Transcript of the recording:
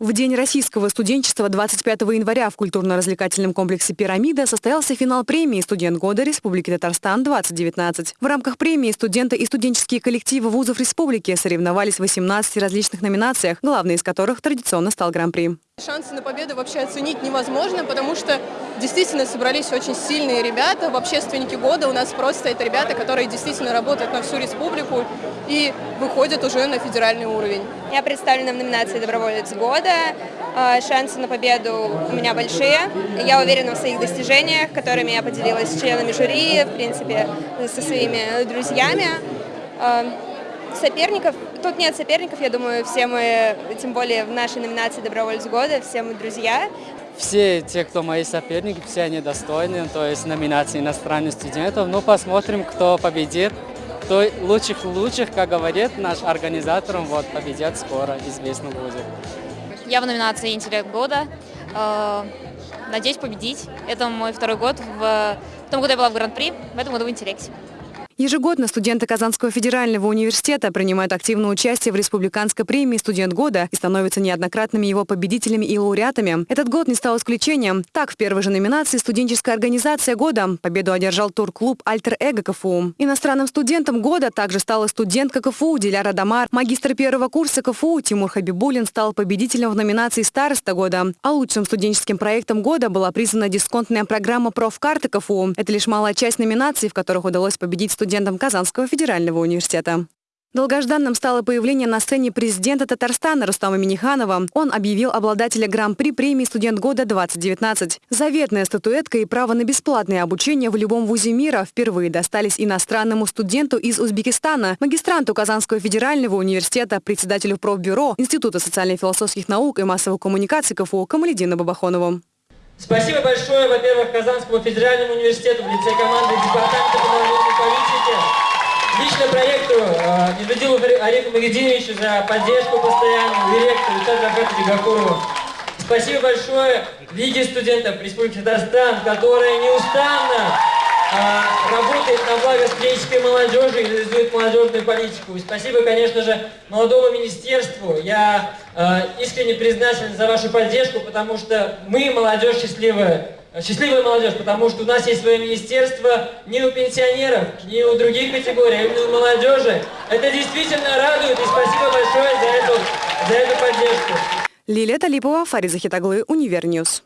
В День российского студенчества 25 января в культурно-развлекательном комплексе «Пирамида» состоялся финал премии «Студент года Республики Татарстан-2019». В рамках премии студенты и студенческие коллективы вузов республики соревновались в 18 различных номинациях, главной из которых традиционно стал Гран-при. Шансы на победу вообще оценить невозможно, потому что действительно собрались очень сильные ребята. В общественнике года у нас просто это ребята, которые действительно работают на всю республику и выходят уже на федеральный уровень. Я представлена в номинации «Доброволец года». А, шансы на победу у меня большие. Я уверена в своих достижениях, которыми я поделилась с членами жюри, в принципе, со своими друзьями. Соперников, тут нет соперников, я думаю, все мы, тем более в нашей номинации «Добровольец года», все мы друзья. Все те, кто мои соперники, все они достойны, то есть номинации иностранных студентов. Ну, посмотрим, кто победит. Кто лучших лучших, как говорит наш организатор, вот, победят скоро, известно будет. Я в номинации «Интеллект года». Э, надеюсь победить. Это мой второй год. В том году я была в Гран-при, в этом году в «Интеллекте». Ежегодно студенты Казанского федерального университета принимают активное участие в республиканской премии «Студент года» и становятся неоднократными его победителями и лауреатами. Этот год не стал исключением. Так, в первой же номинации «Студенческая организация года» победу одержал турклуб «Альтер Эго КФУ». Иностранным студентом года также стала студентка КФУ Диляра Дамар. Магистр первого курса КФУ Тимур Хабибулин стал победителем в номинации «Староста года». А лучшим студенческим проектом года была признана дисконтная программа «Профкарты КФУ». Это лишь малая часть номинаций, в которых удалось победить студентам студентом Казанского федерального университета. Долгожданным стало появление на сцене президента Татарстана Рустама Миниханова. Он объявил обладателя Гран-при премии «Студент года-2019». Заветная статуэтка и право на бесплатное обучение в любом вузе мира впервые достались иностранному студенту из Узбекистана, магистранту Казанского федерального университета, председателю профбюро Института социально-философских наук и массовых коммуникаций КФУ Камаледину Бабахонову. Спасибо большое, во-первых, Казанскому федеральному университету в лице команды Департамента лично проекту э, Медведилу Арифу Магединовичу за поддержку постоянную, директору Виталию Рафатовичу Гакурову. Спасибо большое Лиге студентов Республики Татарстан, которая неустанно а, работает на благо студенческой молодежи и реализует молодежную политику. И спасибо, конечно же, молодому министерству. Я а, искренне признателен за вашу поддержку, потому что мы, молодежь счастливая, счастливая молодежь, потому что у нас есть свое министерство не у пенсионеров, не у других категорий, а именно у молодежи. Это действительно радует, и спасибо большое за эту, за эту поддержку. Лилия Талипова, Фариза Хитаглы, Univer News.